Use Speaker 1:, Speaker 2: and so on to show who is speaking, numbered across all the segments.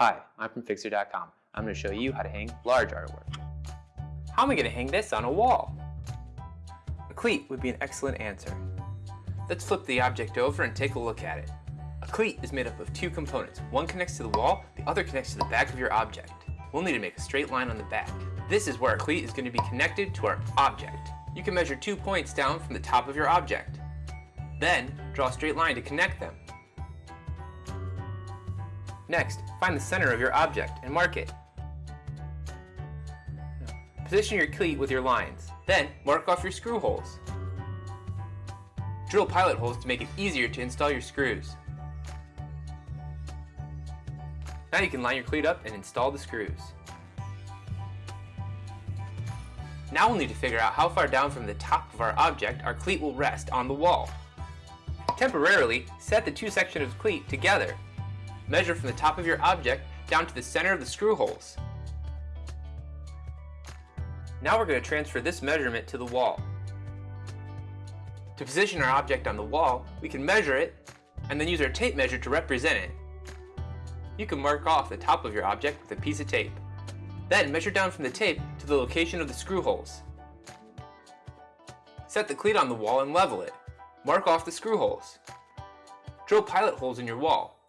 Speaker 1: Hi, I'm from Fixer.com. I'm going to show you how to hang large artwork. How am I going to hang this on a wall? A cleat would be an excellent answer. Let's flip the object over and take a look at it. A cleat is made up of two components. One connects to the wall, the other connects to the back of your object. We'll need to make a straight line on the back. This is where our cleat is going to be connected to our object. You can measure two points down from the top of your object. Then, draw a straight line to connect them. Next, find the center of your object and mark it. Position your cleat with your lines. Then, mark off your screw holes. Drill pilot holes to make it easier to install your screws. Now you can line your cleat up and install the screws. Now we'll need to figure out how far down from the top of our object our cleat will rest on the wall. Temporarily, set the two sections of cleat together Measure from the top of your object down to the center of the screw holes. Now we're going to transfer this measurement to the wall. To position our object on the wall, we can measure it and then use our tape measure to represent it. You can mark off the top of your object with a piece of tape. Then measure down from the tape to the location of the screw holes. Set the cleat on the wall and level it. Mark off the screw holes. Drill pilot holes in your wall.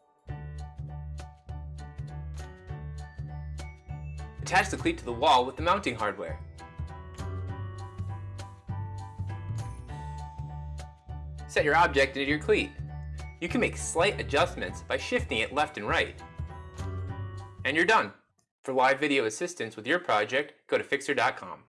Speaker 1: Attach the cleat to the wall with the mounting hardware. Set your object into your cleat. You can make slight adjustments by shifting it left and right. And you're done. For live video assistance with your project, go to Fixer.com.